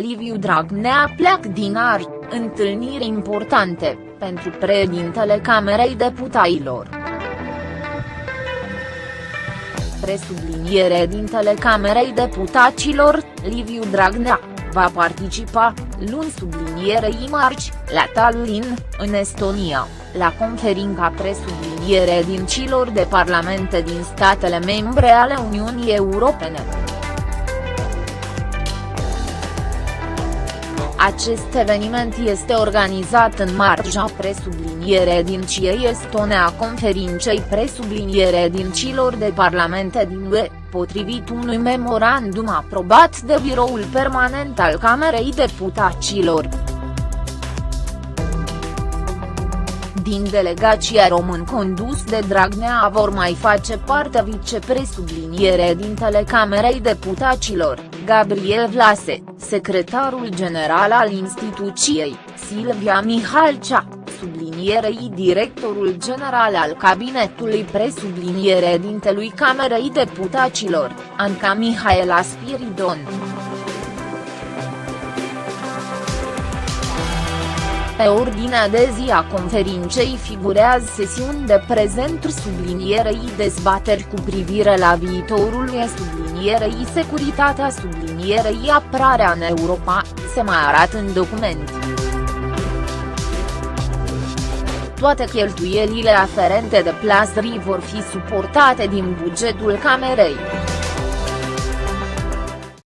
Liviu Dragnea pleac din Arci, întâlniri importante, pentru președintele Camerei Deputailor. Presubliniere dintele Camerei Deputaților, Liviu Dragnea, va participa, luni sublinierei marci, la Tallinn, în Estonia, la conferința presubliniere din cilor de parlamente din statele membre ale Uniunii Europene. Acest eveniment este organizat în marja presubliniere din CIE Estone a conferinței presubliniere din cilor de parlamente din UE, potrivit unui memorandum aprobat de Biroul Permanent al Camerei Deputaților. Din delegația român condus de Dragnea vor mai face parte vicepresubliniere din Telecamerei Deputaților, Gabriel Vlase, secretarul general al instituției, Silvia Mihalcea, sublinierei directorul general al cabinetului presubliniere dintelui Camerei Deputaților, Anca Mihaela Spiridon. Pe ordinea de zi a conferinței figurează sesiuni de prezenturi sublinierei dezbateri cu privire la viitorul e sublinierei securitatea sublinierei apărarea în Europa, se mai arată în document. Toate cheltuielile aferente de plasării vor fi suportate din bugetul Camerei.